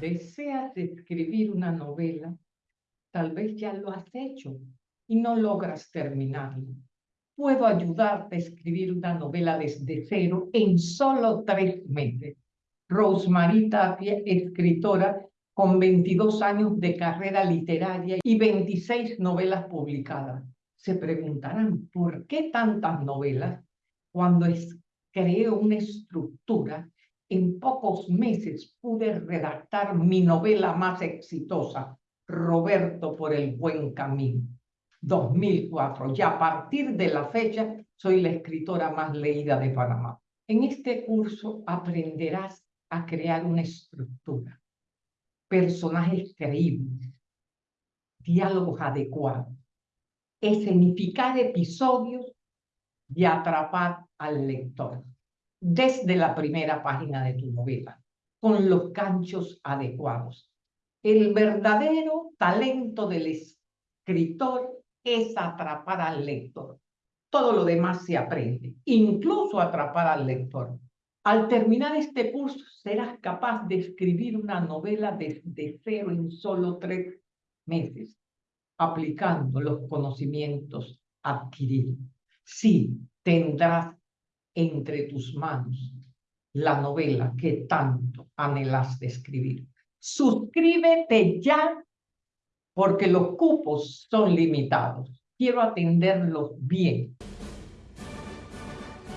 deseas escribir una novela, tal vez ya lo has hecho y no logras terminarlo. Puedo ayudarte a escribir una novela desde cero en solo tres meses. Rosemary Tapia, escritora con 22 años de carrera literaria y 26 novelas publicadas. Se preguntarán, ¿por qué tantas novelas? Cuando es, creo una estructura en pocos meses pude redactar mi novela más exitosa, Roberto por el buen camino, 2004. Y a partir de la fecha soy la escritora más leída de Panamá. En este curso aprenderás a crear una estructura, personajes creíbles, diálogos adecuados, escenificar episodios y atrapar al lector desde la primera página de tu novela, con los ganchos adecuados. El verdadero talento del escritor es atrapar al lector. Todo lo demás se aprende, incluso atrapar al lector. Al terminar este curso serás capaz de escribir una novela desde cero en solo tres meses, aplicando los conocimientos adquiridos. Sí, tendrás entre tus manos la novela que tanto anhelas de escribir. Suscríbete ya porque los cupos son limitados. Quiero atenderlos bien.